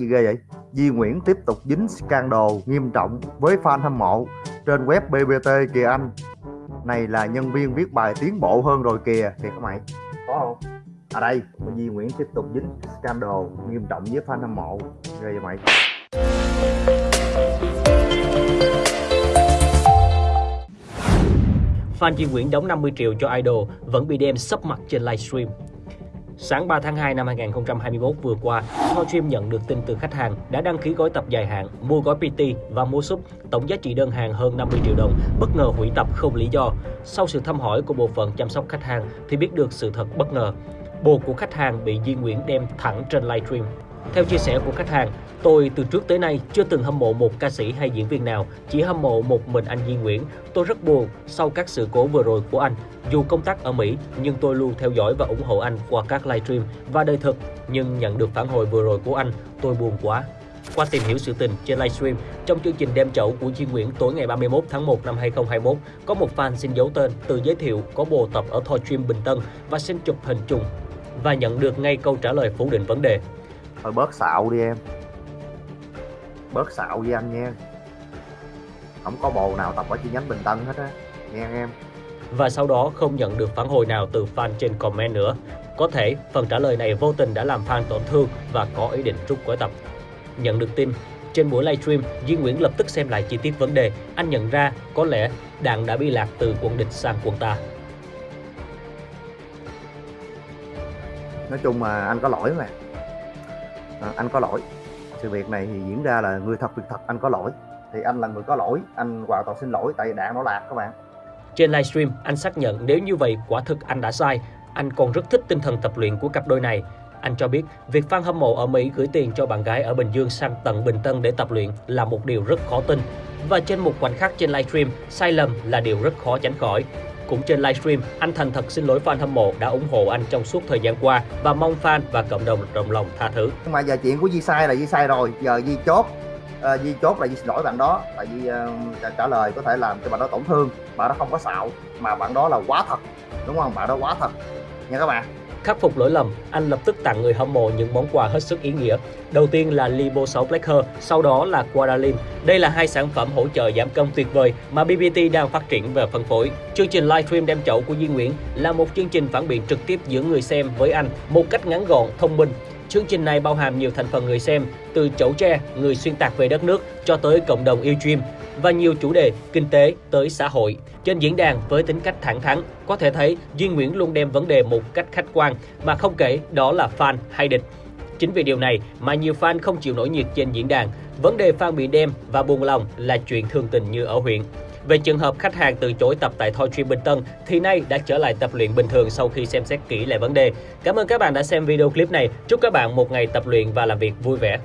gì ghê vậy? Di Nguyễn tiếp tục dính scandal nghiêm trọng với fan hâm mộ trên web BBT kìa anh. Này là nhân viên viết bài tiến bộ hơn rồi kìa kìa các mày? Có không? À đây Di Nguyễn tiếp tục dính scandal nghiêm trọng với fan hâm mộ. Ghê vậy mày? Fan Di Nguyễn đóng 50 triệu cho idol vẫn bị đem sấp mặt trên livestream. Sáng 3 tháng 2 năm 2021 vừa qua, Thorstream nhận được tin từ khách hàng đã đăng ký gói tập dài hạn, mua gói PT và mua súp, tổng giá trị đơn hàng hơn 50 triệu đồng, bất ngờ hủy tập không lý do. Sau sự thăm hỏi của bộ phận chăm sóc khách hàng thì biết được sự thật bất ngờ. Bồ của khách hàng bị Di Nguyễn đem thẳng trên livestream. Theo chia sẻ của khách hàng, tôi từ trước tới nay chưa từng hâm mộ một ca sĩ hay diễn viên nào, chỉ hâm mộ một mình anh Duy Nguyễn. Tôi rất buồn sau các sự cố vừa rồi của anh. Dù công tác ở Mỹ, nhưng tôi luôn theo dõi và ủng hộ anh qua các livestream và đời thực. Nhưng nhận được phản hồi vừa rồi của anh, tôi buồn quá. Qua tìm hiểu sự tình trên livestream, trong chương trình đem chậu của Duy Nguyễn tối ngày 31 tháng 1 năm 2021, có một fan xin giấu tên từ giới thiệu có bồ tập ở Thoi Stream Bình Tân và xin chụp hình chung và nhận được ngay câu trả lời phủ định vấn đề thôi bớt xạo đi em bớt xạo với anh nha không có bồ nào tập ở chi nhánh Bình Tân hết á nghe em và sau đó không nhận được phản hồi nào từ fan trên comment nữa. Có thể phần trả lời này vô tình đã làm fan tổn thương và có ý định rút gói tập. Nhận được tin, trên buổi livestream, Duy Nguyễn lập tức xem lại chi tiết vấn đề. Anh nhận ra có lẽ đạn đã bị lạc từ quận địch sang quận ta. nói chung mà anh có lỗi mà à, anh có lỗi sự việc này thì diễn ra là người thật việc thật anh có lỗi thì anh là người có lỗi anh hoàn toàn xin lỗi tại vì đạn nó lạc các bạn Trên livestream, anh xác nhận nếu như vậy quả thực anh đã sai. Anh còn rất thích tinh thần tập luyện của cặp đôi này. Anh cho biết việc fan hâm mộ ở Mỹ gửi tiền cho bạn gái ở Bình Dương sang tận Bình Tân để tập luyện là một điều rất khó tin. Và trên một khoảnh khắc trên livestream, sai lầm là điều rất khó tránh khỏi. Cũng trên livestream, anh thành thật xin lỗi fan hâm mộ đã ủng hộ anh trong suốt thời gian qua và mong fan và cộng đồng đồng lòng tha thứ. nhưng mà giờ chuyện của Di sai là Di sai rồi giờ Di chốt Ờ, Di chốt là Di xin lỗi bạn đó tại vì uh, trả, trả lời có thể làm cho bạn đó tổn thương bạn đó không có xạo mà bạn đó là quá thật đúng không? Bạn đó quá thật. Nha các bạn. Khắc phục lỗi lầm, anh lập tức tặng người hâm mộ những món quà hết sức ý nghĩa. Đầu tiên là Libo 6 Blacker, sau đó là Quadalin. Đây là hai sản phẩm hỗ trợ giảm cân tuyệt vời mà BBT đang phát triển và phân phối. Chương trình livestream đem chậu của Duy Nguyễn là một chương trình phản biện trực tiếp giữa người xem với anh một cách ngắn gọn, thông minh. Chương trình này bao hàm nhiều thành phần người xem, từ chấu tre, người xuyên tạc về đất nước cho tới cộng đồng yêu stream và nhiều chủ đề kinh tế tới xã hội. Trên diễn đàn với tính cách thẳng thắn, có thể thấy Duy Nguyễn luôn đem vấn đề một cách khách quan mà không kể đó là fan hay địch. Chính vì điều này mà nhiều fan không chịu nổi nhiệt trên diễn đàn. Vấn đề fan bị đem và buồn lòng là chuyện thường tình như ở huyện. Về trường hợp khách hàng từ chối tập tại Thoi Gym Bình Tân thì nay đã trở lại tập luyện bình thường sau khi xem xét kỹ lại vấn đề. Cảm ơn các bạn đã xem video clip này. Chúc các bạn một ngày tập luyện và làm việc vui vẻ.